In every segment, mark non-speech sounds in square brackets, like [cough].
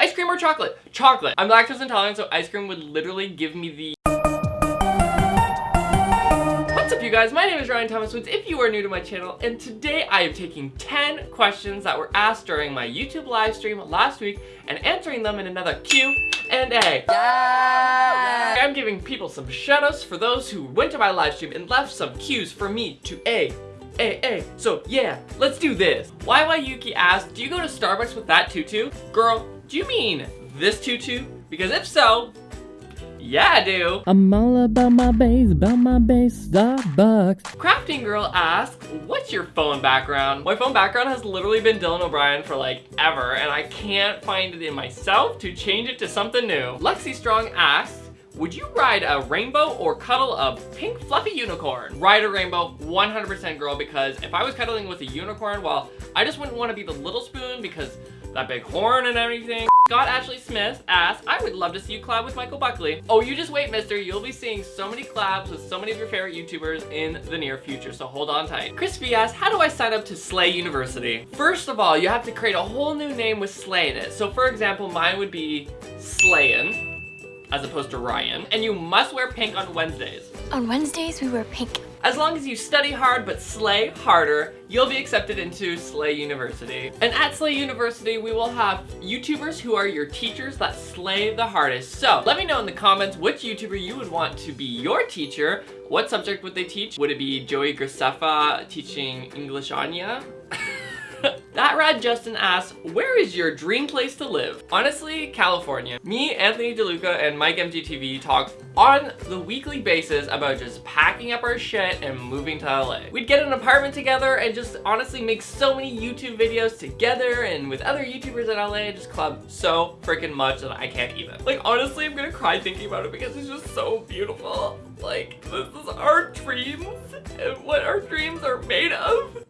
Ice cream or chocolate? Chocolate. I'm lactose intolerant, so ice cream would literally give me the What's up you guys, my name is Ryan Thomas Woods if you are new to my channel and today I am taking 10 questions that were asked during my YouTube live stream last week and answering them in another Q and A. Yeah. I'm giving people some shoutouts for those who went to my live stream and left some cues for me to A. A, A. So yeah, let's do this. YY Yuki asked, do you go to Starbucks with that tutu? Girl, do you mean this tutu? Because if so, yeah, I do. I'm all about my base, about my base, Starbucks. Crafting Girl asks, what's your phone background? My phone background has literally been Dylan O'Brien for like ever, and I can't find it in myself to change it to something new. Lexi Strong asks, would you ride a rainbow or cuddle a pink fluffy unicorn? Ride a rainbow, 100% girl, because if I was cuddling with a unicorn, well, I just wouldn't want to be the little spoon because that big horn and everything. Scott Ashley Smith asks, I would love to see you collab with Michael Buckley. Oh, you just wait, mister. You'll be seeing so many collabs with so many of your favorite YouTubers in the near future, so hold on tight. Chris V asks, how do I sign up to Slay University? First of all, you have to create a whole new name with Slay in it. So for example, mine would be Slayin as opposed to Ryan. And you must wear pink on Wednesdays. On Wednesdays, we wear pink. As long as you study hard but slay harder, you'll be accepted into Slay University. And at Slay University, we will have YouTubers who are your teachers that slay the hardest. So let me know in the comments which YouTuber you would want to be your teacher. What subject would they teach? Would it be Joey Graceffa teaching English Anya? [laughs] [laughs] that Rad Justin asks, where is your dream place to live? Honestly, California. Me, Anthony DeLuca, and Mike MGTV talk on the weekly basis about just packing up our shit and moving to LA. We'd get an apartment together and just honestly make so many YouTube videos together and with other YouTubers in LA just club so freaking much that I can't even. Like honestly, I'm gonna cry thinking about it because it's just so beautiful. Like, this is our dreams and what our dreams are made of.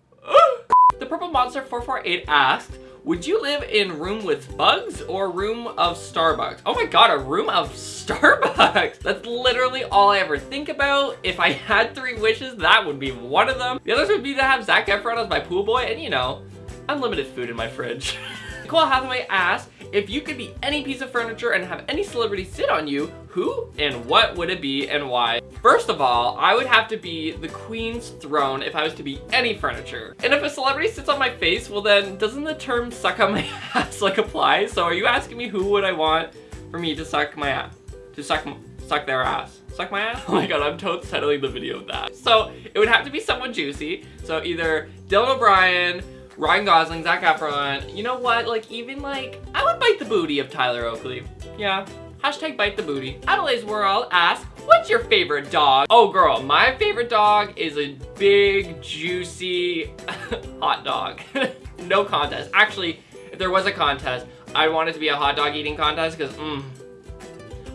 Purple Monster 448 asked, would you live in room with bugs or room of Starbucks? Oh my god, a room of [laughs] Starbucks! That's literally all I ever think about. If I had three wishes, that would be one of them. The others would be to have Zac Efron as my pool boy and, you know, unlimited food in my fridge. [laughs] Nicole Hathaway asked, if you could be any piece of furniture and have any celebrity sit on you, who and what would it be and why? First of all, I would have to be the queen's throne if I was to be any furniture. And if a celebrity sits on my face, well then, doesn't the term suck on my [laughs] ass like apply? So are you asking me who would I want for me to suck my ass? To suck, suck their ass? Suck my ass? [laughs] Oh my god, I'm totes titling the video of that. So it would have to be someone juicy. So either Dylan O'Brien, Ryan Gosling, Zac Efron. You know what? Like, even like, I would bite the booty of Tyler Oakley. Yeah. Hashtag bite the booty. Adelaide's World asks, what's your favorite dog? Oh girl, my favorite dog is a big, juicy [laughs] hot dog. [laughs] no contest. Actually, if there was a contest, I'd want it to be a hot dog eating contest because, mmm,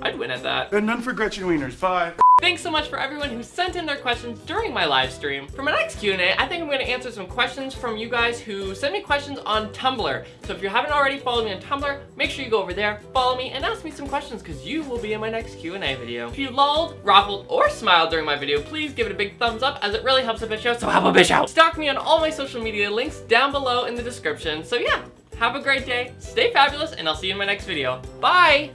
I'd win at that. And none for Gretchen Wieners. Bye. Thanks so much for everyone who sent in their questions during my live stream. For my next Q&A, I think I'm going to answer some questions from you guys who sent me questions on Tumblr. So if you haven't already followed me on Tumblr, make sure you go over there, follow me, and ask me some questions because you will be in my next Q&A video. If you lolled, ruffled, or smiled during my video, please give it a big thumbs up as it really helps the bitch out, so help a bitch out. Stalk me on all my social media links down below in the description. So yeah, have a great day, stay fabulous, and I'll see you in my next video. Bye!